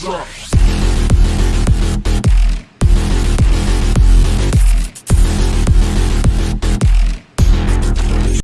drop.